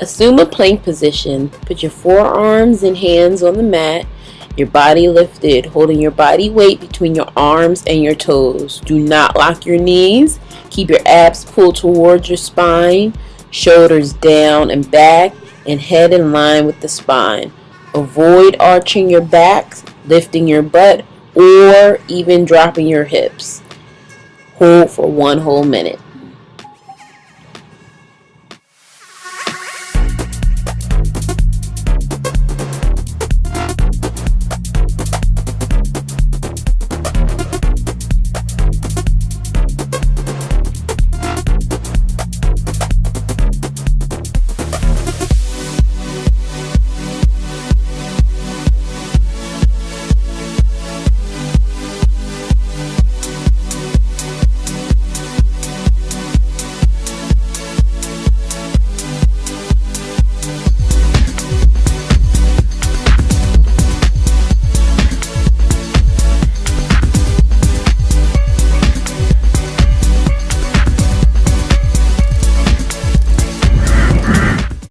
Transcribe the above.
Assume a plank position. Put your forearms and hands on the mat, your body lifted, holding your body weight between your arms and your toes. Do not lock your knees. Keep your abs pulled towards your spine, shoulders down and back, and head in line with the spine. Avoid arching your back, lifting your butt, or even dropping your hips. Hold for one whole minute.